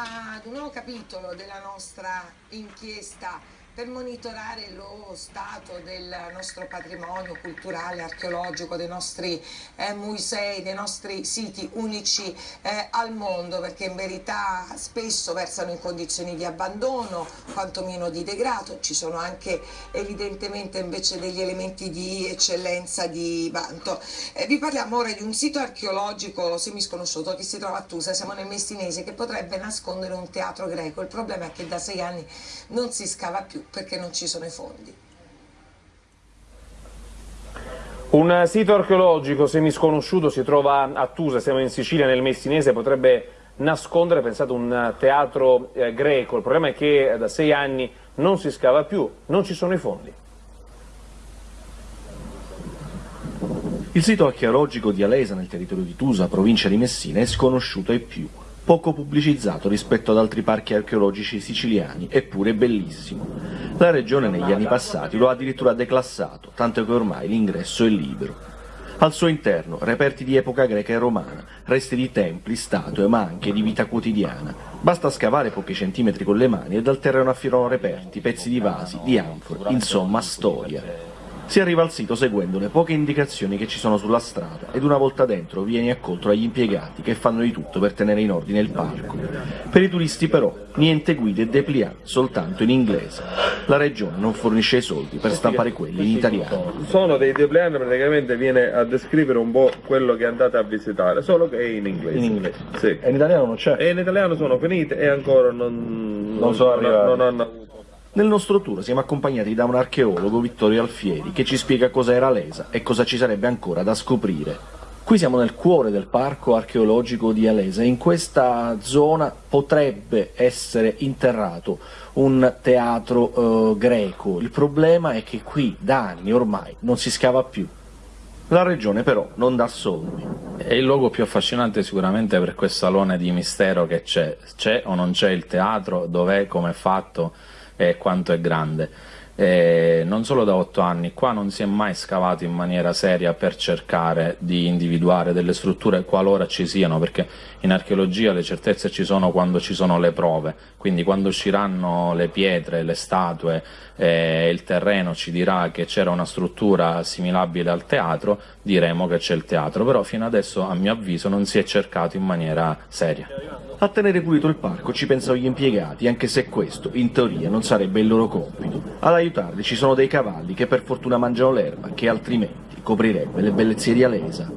ad un nuovo capitolo della nostra inchiesta per monitorare lo stato del nostro patrimonio culturale, archeologico, dei nostri eh, musei, dei nostri siti unici eh, al mondo, perché in verità spesso versano in condizioni di abbandono, quantomeno di degrado, ci sono anche evidentemente invece degli elementi di eccellenza, di vanto. Eh, vi parliamo ora di un sito archeologico semisconosciuto che si trova a Tusa, siamo nel Messinese, che potrebbe nascondere un teatro greco. Il problema è che da sei anni non si scava più perché non ci sono i fondi. Un sito archeologico semisconosciuto si trova a Tusa, siamo in Sicilia, nel Messinese, potrebbe nascondere, pensate, un teatro eh, greco. Il problema è che da sei anni non si scava più, non ci sono i fondi. Il sito archeologico di Alesa, nel territorio di Tusa, provincia di Messina, è sconosciuto ai più poco pubblicizzato rispetto ad altri parchi archeologici siciliani, eppure bellissimo. La regione negli anni passati lo ha addirittura declassato, tanto che ormai l'ingresso è libero. Al suo interno reperti di epoca greca e romana, resti di templi, statue, ma anche di vita quotidiana. Basta scavare pochi centimetri con le mani e dal terreno affilano reperti, pezzi di vasi, di anfore, insomma storia. Si arriva al sito seguendo le poche indicazioni che ci sono sulla strada ed una volta dentro vieni accolto dagli impiegati che fanno di tutto per tenere in ordine il parco. Per i turisti però niente guide e dépliant, soltanto in inglese. La regione non fornisce i soldi per stampare quelli in italiano. Sono dei dépliant praticamente viene a descrivere un po' quello che andate a visitare, solo che è in inglese. In inglese? Sì. E in italiano non c'è? E in italiano sono finite e ancora non, non sono arrivate. Non hanno avuto nel nostro tour siamo accompagnati da un archeologo, Vittorio Alfieri, che ci spiega cosa era l'ESA e cosa ci sarebbe ancora da scoprire. Qui siamo nel cuore del parco archeologico di Alesa in questa zona potrebbe essere interrato un teatro eh, greco. Il problema è che qui da anni ormai non si scava più. La regione però non dà soldi. È il luogo più affascinante sicuramente per questo salone di mistero che c'è. C'è o non c'è il teatro, dov'è, come è fatto e quanto è grande. E non solo da otto anni, qua non si è mai scavato in maniera seria per cercare di individuare delle strutture qualora ci siano, perché in archeologia le certezze ci sono quando ci sono le prove, quindi quando usciranno le pietre, le statue e il terreno ci dirà che c'era una struttura assimilabile al teatro, diremo che c'è il teatro, però fino adesso a mio avviso non si è cercato in maniera seria. A tenere pulito il parco ci pensano gli impiegati, anche se questo, in teoria, non sarebbe il loro compito. Ad aiutarli ci sono dei cavalli che per fortuna mangiano l'erba, che altrimenti coprirebbe le bellezze di Alesa.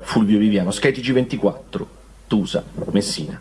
Fulvio Viviano, Sky TG24, Tusa, Messina.